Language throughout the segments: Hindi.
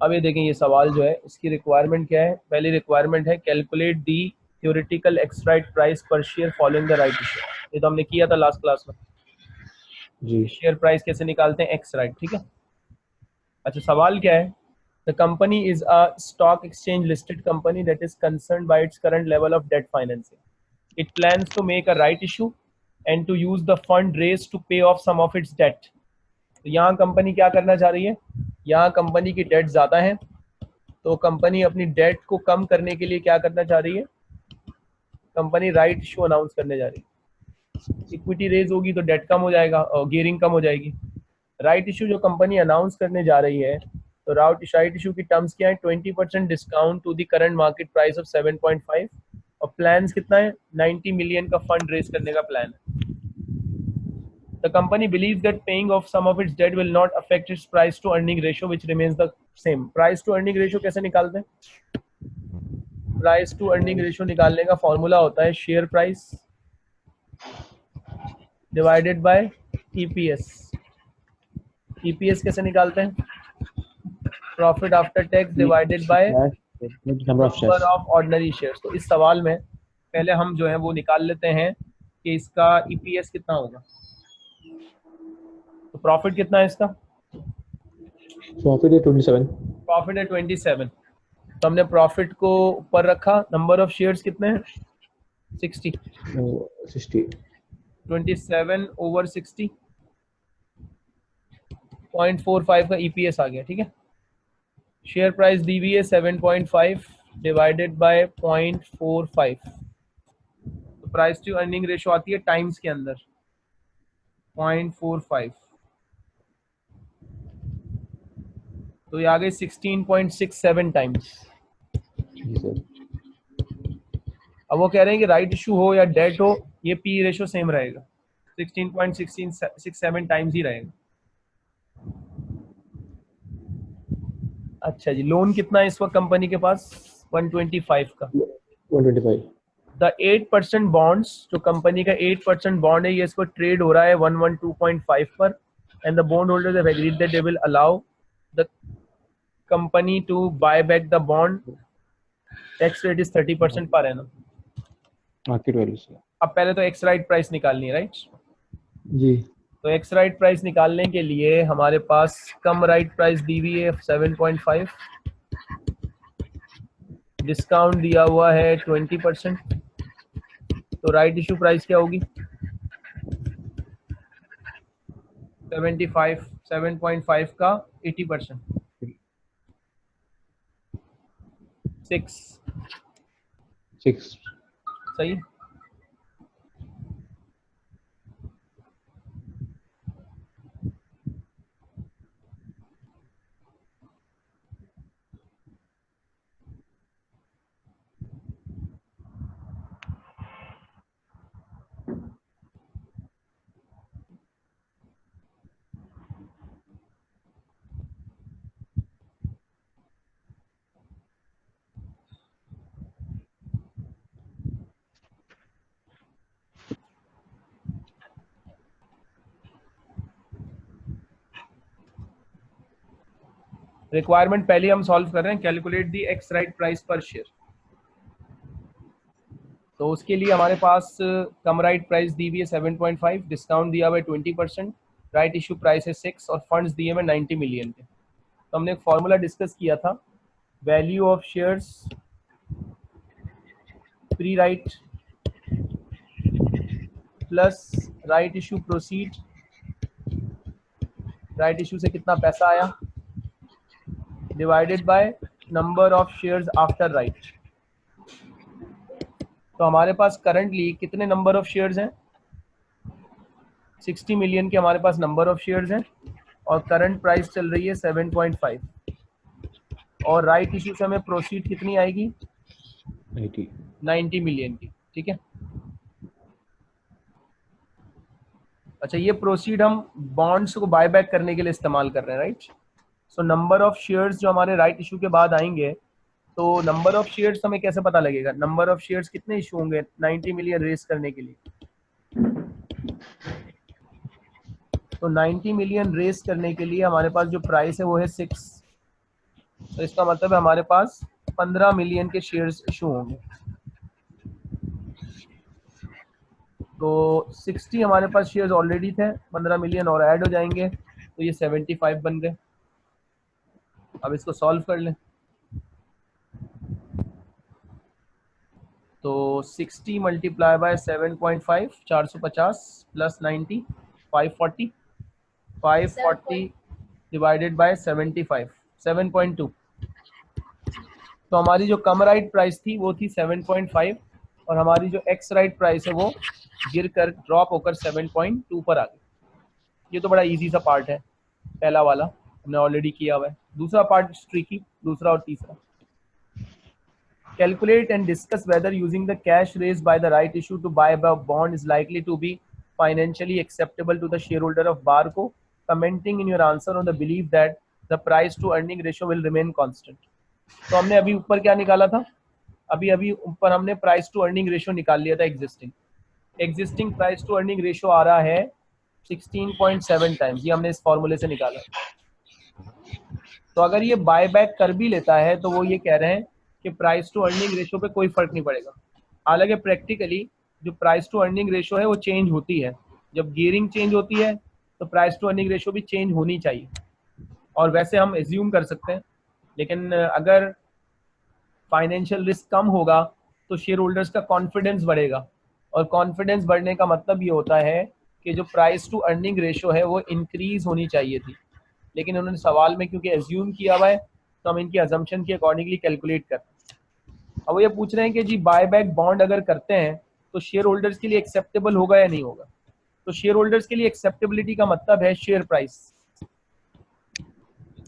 अब ये देखें ये सवाल जो है इसकी रिक्वायरमेंट क्या है? पहली रिक्वायरमेंट है calculate the theoretical ex right price पर share following the right issue ये तो हमने किया था लास्ट क्लास में। जी। शेयर प्राइस कैसे निकालते हैं? एक्स राइट ठीक है? अच्छा सवाल क्या है? The company is a stock exchange listed company that is concern by its current level of debt financing it plans to make a right issue and to use the fund raise to pay off some of its debt तो यहाँ कंपनी क्या करना चाह रही है? यहाँ कंपनी की डेट ज़्यादा है तो कंपनी अपनी डेट को कम करने के लिए क्या करना चाह रही है? कंपनी राइट इशू अनाउंस करने जा रही है। इक्विटी रेज होगी तो डेट कम हो जाएगा, और गियरिंग कम हो जाएगी। राइट इशू जो कंपनी अनाउंस करने जा रही है तो राउट राइट इशू की टर्म्स क्या है? Twenty percent discount to the current market price of seven point five और प्लान कितना है? नाइन्टी मिलियन का फंड रेज करने का प्लान है। The company believes that paying off some of its debt will not affect its price to earning ratio, which remains the same. Price to earning ratio कैसे निकालते हैं? प्राइस टू अर्निंग रेशियो निकालने का फॉर्मूला होता है share price divided by EPS EPS कैसे निकालते हैं? Profit after tax divided by number of ordinary shares तो इस सवाल में पहले हम जो है वो निकाल लेते हैं कि इसका ईपीएस कितना होगा। तो प्रॉफिट कितना है इसका? प्रॉफिट है 27 प्रॉफिट है 27 तो हमने प्रॉफिट को ऊपर रखा। नंबर ऑफ़ शेयर्स कितने हैं? 60 60 27 ओवर 60 0.45 का ईपीएस आ गया ठीक है? शेयर प्राइस दी हुई है 7.5 डिवाइडेड बाय 0.45 तो प्राइस टू अर्निंग रेशो आती है टाइम्स के अंदर। 0.45 तो ये आ गई 16.67 टाइम्स अब वो कह रहे हैं कि राइट इशू हो या डेट हो ये पी रेशो सेम रहेगा। 16.67 टाइम्स ही रहेगा। अच्छा जी लोन कितना है इस वक्त कंपनी के पास? 125 का। 125 द 8 परसेंट बॉन्ड्स जो कंपनी का 8 परसेंट बॉन्ड है ये इस पर ट्रेड हो रहा है 112.5 पर। And the bond holders have agreed that they will allow the company to buy back the bond tax rate is 30 percent per annum. Market value से अब पहले तो एक्स राइट प्राइस निकालनी है राइट जी। तो एक्स राइट प्राइस निकालने के लिए हमारे पास कम राइट प्राइस दी हुई है 7.5 डिस्काउंट दिया हुआ है 20 परसेंट तो राइट इशू प्राइस क्या होगी? 75 7.5 का 80 परसेंट सिक्स। सिक्स। सही? रिक्वायरमेंट पहले हम सॉल्व कर रहे हैं calculate the ex right price per share तो उसके लिए हमारे पास कम राइट प्राइस दी हुई है 7.5 डिस्काउंट दिया हुआ है 20 परसेंट राइट इशू प्राइस है सिक्स और फंड्स दिए हुए 90 मिलियन के। तो हमने एक फॉर्मूला डिस्कस किया था value of shares pre right plus right issue proceed right issue से कितना पैसा आया? Divided by number of shares after right तो हमारे पास करंटली कितने नंबर ऑफ़ शेयर्स हैं? 60 मिलियन के हमारे पास नंबर ऑफ़ शेयर्स हैं और करंट प्राइस चल रही है 7.5 और राइट इशू से हमें प्रोसीड कितनी आएगी? 90 90 मिलियन की ठीक है? अच्छा ये प्रोसीड हम बॉन्ड्स को बाय बैक करने के लिए इस्तेमाल कर रहे हैं right so number of shares जो हमारे राइट इशू के बाद आएँगे तो नंबर ऑफ़ शेयर्स हमें कैसे पता लगेगा? नंबर ऑफ़ शेयर्स कितने इशू होंगे 90 मिलियन रेस करने के लिए? तो 90 मिलियन रेस करने के लिए हमारे पास जो प्राइस है वो है सिक्स तो इसका मतलब है हमारे पास 15 मिलियन के शेयर्स इशू होंगे। तो 60 हमारे पास शेयर्स ऑलरेडी थे 15 मिलियन और ऐड हो जाएँगे तो ये 75 बन गए। अब इसको सॉल्व कर लें। तो 60 multiply by 7.5 450 plus 90 540 540 divided by 75 7.2 तो हमारी जो कम राइट प्राइस थी, वो थी 7.5 और हमारी जो एक्स राइट प्राइस है, वो गिर कर ड्रॉप होकर 7.2 पर आ गई। ये तो बड़ा इजी सा पार्ट है, पहला वाला हमने ऑलरेडी किया हुआ है। दूसरा पार्ट ट्रिकी दूसरा और तीसरा calculate and discuss whether using the cash raised by the right issue to buy a bond is likely to be financially acceptable to the shareholder of Barco, commenting in your answer on the belief that the price to earning ratio will remain constant. तो हमने अभी ऊपर क्या निकाला था अभी अभी ऊपर हमने प्राइस टू अर्निंग रेशियो निकाल लिया था existing existing price to earning ratio आ रहा है 16.7 टाइम्स ये हमने इस फॉर्मूले से निकाला तो अगर ये बाय बैक कर भी लेता है तो वो ये कह रहे हैं कि प्राइस टू अर्निंग रेशो पे कोई फ़र्क नहीं पड़ेगा। हालाँकि प्रैक्टिकली जो प्राइस टू अर्निंग रेशो है, वो चेंज होती है। जब गियरिंग चेंज होती है तो प्राइस टू अर्निंग रेशो भी चेंज होनी चाहिए। और वैसे हम एज्यूम कर सकते हैं, लेकिन अगर फाइनेंशियल रिस्क कम होगा तो शेयर होल्डर्स का कॉन्फिडेंस बढ़ेगा। और कॉन्फिडेंस बढ़ने का मतलब ये होता है कि जो प्राइस टू अर्निंग रेशो है, वो इंक्रीज होनी चाहिए थी। लेकिन उन्होंने सवाल में, क्योंकि एज्यूम किया हुआ है तो हम इनकी अजम्पन के अकॉर्डिंगली कैलकुलेट करते हैं। अब ये पूछ रहे हैं कि जी बाय बैक बॉन्ड अगर करते हैं तो शेयर होल्डर्स के लिए एक्सेप्टेबल होगा या नहीं होगा? तो शेयर होल्डर्स के लिए एक्सेप्टेबिलिटी का मतलब है शेयर प्राइस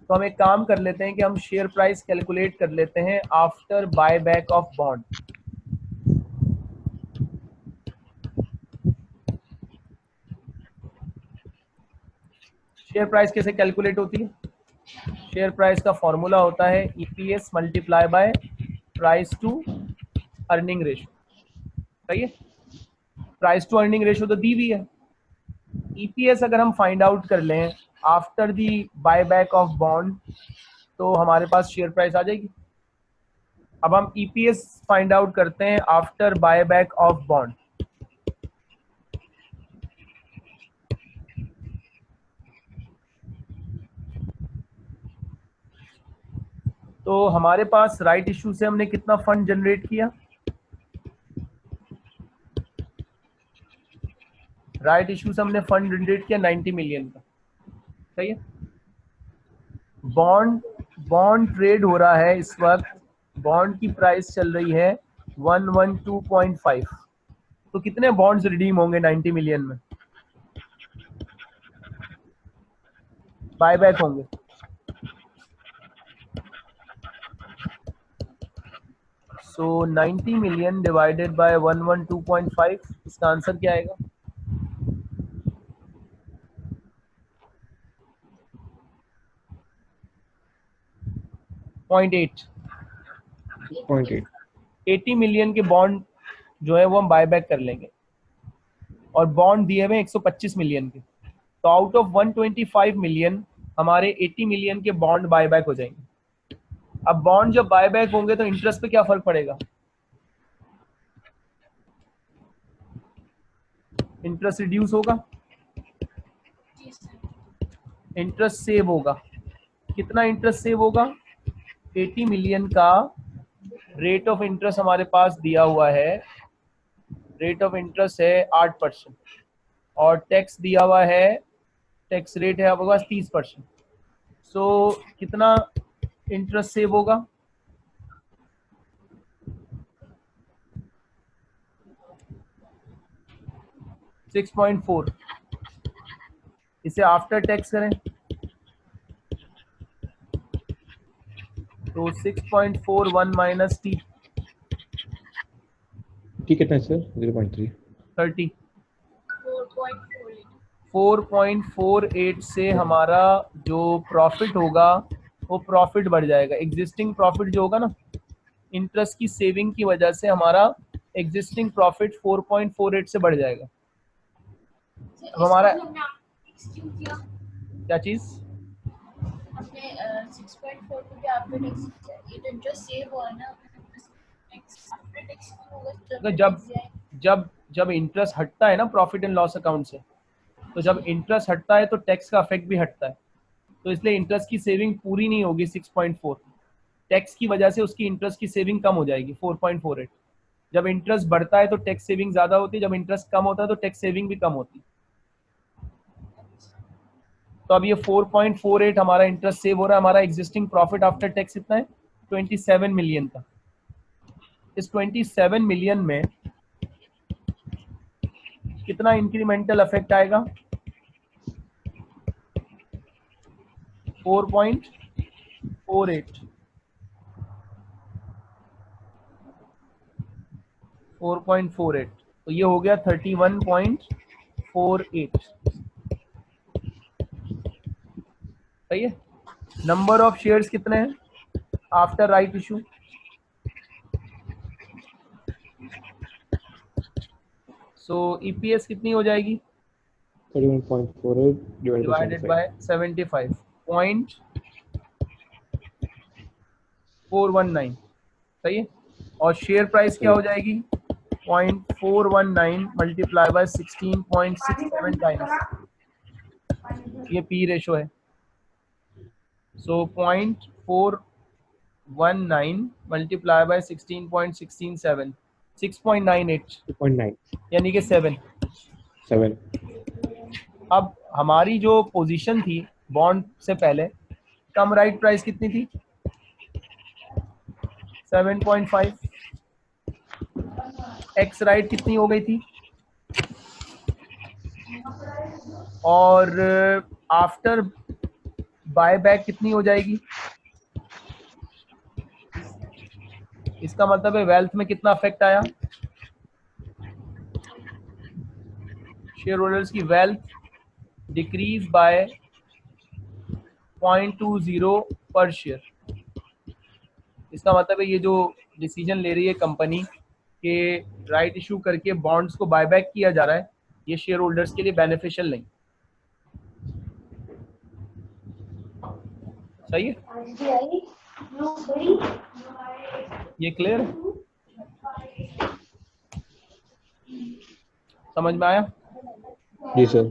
तो हम एक काम कर लेते हैं कि हम शेयर प्राइस कैलकुलेट कर लेते हैं after buy back of bond share price कैसे कैलकुलेट होती है? शेयर प्राइस का फॉर्मूला होता है EPS multiply by price to earning ratio सही है? प्राइस टू अर्निंग रेशो तो दी हुई है। ईपीएस अगर हम फाइंड आउट कर लें after the buy back of bond तो हमारे पास शेयर प्राइस आ जाएगी। अब हम ईपीएस फाइंड आउट करते हैं after buy back of bond तो हमारे पास राइट इशू से हमने कितना फंड जनरेट किया? राइट इशू से हमने फंड जनरेट किया 90 मिलियन का। सही है? बॉन्ड बॉन्ड ट्रेड हो रहा है इस वक्त। बॉन्ड की प्राइस चल रही है 112.5 तो कितने बॉन्ड्स रिडीम होंगे 90 मिलियन में? बायबैक होंगे। So so, 90 million divided by 112.5 इसका आंसर क्या आएगा? Point eight point eight eighty million के बॉन्ड जो है वो हम बाय बैक कर लेंगे। और बॉन्ड दिए हुए 125 मिलियन के। तो आउट ऑफ़ 125 मिलियन हमारे 80 मिलियन के बॉन्ड बाय बैक हो जाएँगे। अब बॉन्ड जब बाय बैक होंगे तो इंटरेस्ट पे क्या फ़र्क पड़ेगा? इंटरेस्ट रिड्यूस होगा? इंटरेस्ट सेव होगा। कितना इंटरेस्ट सेव होगा? 80 मिलियन का रेट ऑफ़ इंटरेस्ट हमारे पास दिया हुआ है। रेट ऑफ़ इंटरेस्ट है आठ परसेंट। और टैक्स दिया हुआ है टैक्स रेट है आपके पास तीस परसेंट। सो कितना इंटरेस्ट सेव होगा। Six point four. इसे आफ्टर टैक्स करें। तो 6.41 माइनस टी टी कितना है sir zero point three thirty 4.48 से हमारा जो प्रॉफिट होगा वो प्रॉफिट बढ़ जाएगा। एग्जिस्टिंग प्रॉफिट जो होगा ना इंटरेस्ट की सेविंग की वजह से हमारा एग्जिस्टिंग प्रॉफिट 4.48 से बढ़ जाएगा। अब हमारा क्या चीज़? तो तो जब जब जब इंटरेस्ट हटता है ना प्रॉफिट एंड लॉस अकाउंट से तो जब इंटरेस्ट हटता है तो टैक्स का इफ़ेक्ट भी हटता है। तो इसलिए इंटरेस्ट की सेविंग पूरी नहीं होगी 6.4 टैक्स की वजह से उसकी इंटरेस्ट की सेविंग कम हो जाएगी 4.48 जब इंटरेस्ट बढ़ता है तो टैक्स सेविंग ज़्यादा होती है, जब इंटरेस्ट कम होता है तो टैक्स सेविंग भी कम होती तो अब ये 4.48 हमारा इंटरेस्ट सेव हो रहा है, हमारा एग्जिस्टिंग प्रॉफिट आफ्टर टैक्स इतना है 27 मिलियन का। इस 27 मिलियन में कितना इंक्रीमेंटल इफ़ेक्ट आएगा? 4.48 4.48 तो ये हो गया 31.48 सही है? नंबर ऑफ़ शेयर्स कितने हैं? After right issue so EPS कितनी हो जाएगी? 31.48 divided by divided 75. By 75 point four one nine सही है? और शेयर प्राइस क्या हो जाएगी? Point four one nine multiply by sixteen point six seven times ये पी रेशो है। So point four one nine multiply by sixteen point sixteen seven six point nine eight 2.9 यानी कि सेवन 7 अब हमारी जो पोजीशन थी बॉन्ड से पहले। कम राइट प्राइस कितनी थी? 7.5 एक्स राइट कितनी हो गई थी? और आफ्टर बाय बैक कितनी हो जाएगी? इसका मतलब है वेल्थ में कितना अफेक्ट आया? शेयर होल्डर्स की wealth decrease by point two zero पर शेयर। इसका मतलब है ये जो डिसीज़न ले रही है कंपनी के राइट इशू करके बॉन्ड्स को बायबैक किया जा रहा है ये शेयर होल्डर्स के लिए बेनिफिशियल नहीं। सही है? ये क्लियर समझ में आया? जी सर